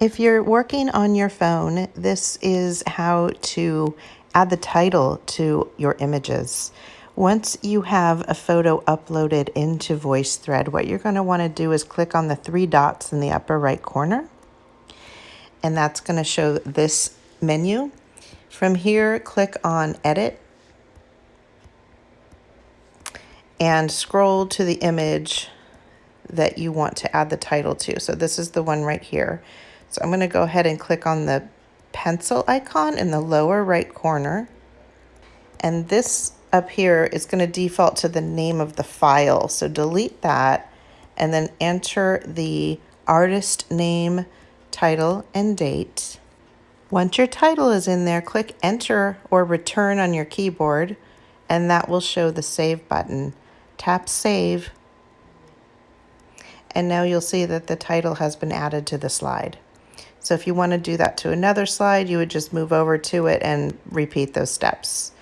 If you're working on your phone, this is how to add the title to your images. Once you have a photo uploaded into VoiceThread, what you're going to want to do is click on the three dots in the upper right corner, and that's going to show this menu. From here, click on Edit and scroll to the image that you want to add the title to. So this is the one right here. So I'm going to go ahead and click on the pencil icon in the lower right corner. And this up here is going to default to the name of the file. So delete that and then enter the artist name, title, and date. Once your title is in there, click enter or return on your keyboard and that will show the save button. Tap save and now you'll see that the title has been added to the slide. So if you want to do that to another slide, you would just move over to it and repeat those steps.